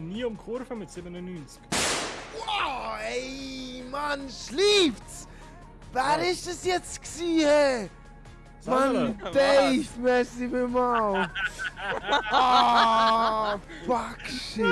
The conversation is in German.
nie um Kurve mit 97. Wow, ey, Mann, schläft's! Wer ist das jetzt gewesen? Mann, Dave, merci vielmals! Ah, fuck, shit!